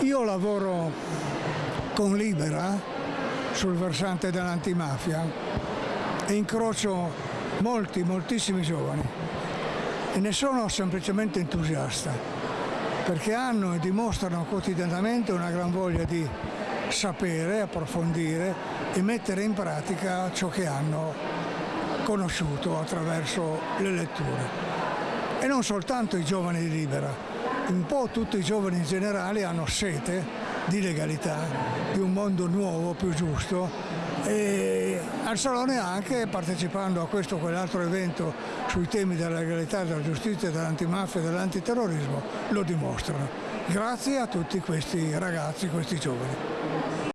Io lavoro con Libera sul versante dell'antimafia e incrocio molti, moltissimi giovani e ne sono semplicemente entusiasta perché hanno e dimostrano quotidianamente una gran voglia di sapere, approfondire e mettere in pratica ciò che hanno conosciuto attraverso le letture. E non soltanto i giovani di Libera, un po' tutti i giovani in generale hanno sete di legalità, di un mondo nuovo, più giusto e al Salone anche partecipando a questo o quell'altro evento sui temi della legalità, della giustizia, dell'antimafia e dell'antiterrorismo lo dimostrano. Grazie a tutti questi ragazzi, questi giovani.